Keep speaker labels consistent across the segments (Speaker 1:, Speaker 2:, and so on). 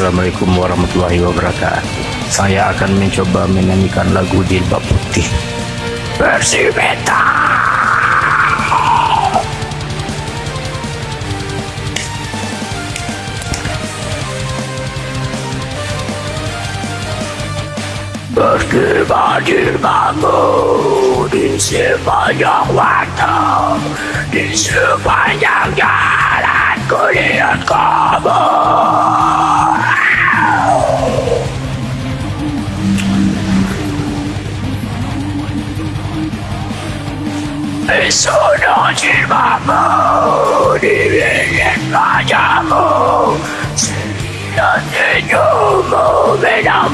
Speaker 1: Assalamualaikum warahmatullahi wabarakatuh. Saya akan mencoba menyanyikan lagu Jilbab Putih Versi beta Berkibar jilbabmu di sepanjang waktu Di sepanjang jalan kulihat kamu Eso no llevamos ni bien vayamos. Si me la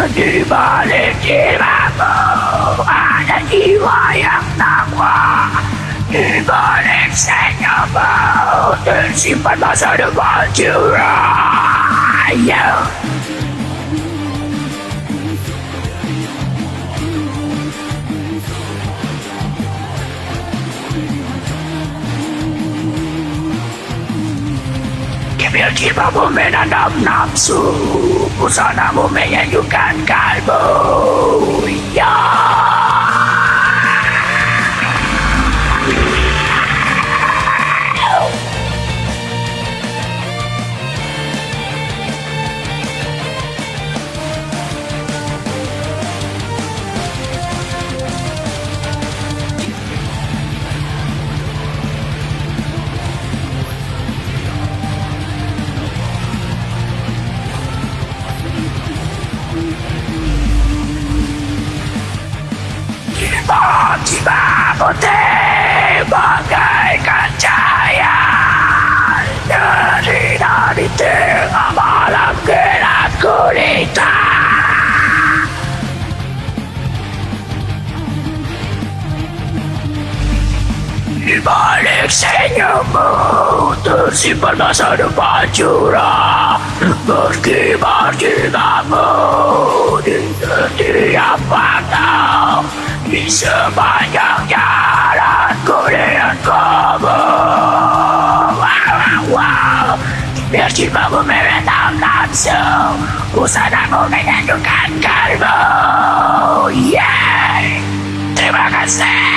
Speaker 1: Di balik jilbabmu ada jiwa yang takwa Di balik senyummu tersimpan masa depan cerah yeah. Kibir jilbabmu menanam nafsu Busanamu menyejukkan kalbu Tiba-tiba putih bagaikan cahaya Dari dari tengah malam gelap gulita. Di balik senyummu tersimpan masa depan curah. Berkibar di setiap waktu Di sepanjang jalan kulihat kamu. Wow, Biar jilbabmu meretam nafsu Busanamu menyejukkan kalbu Yeah Terima kasih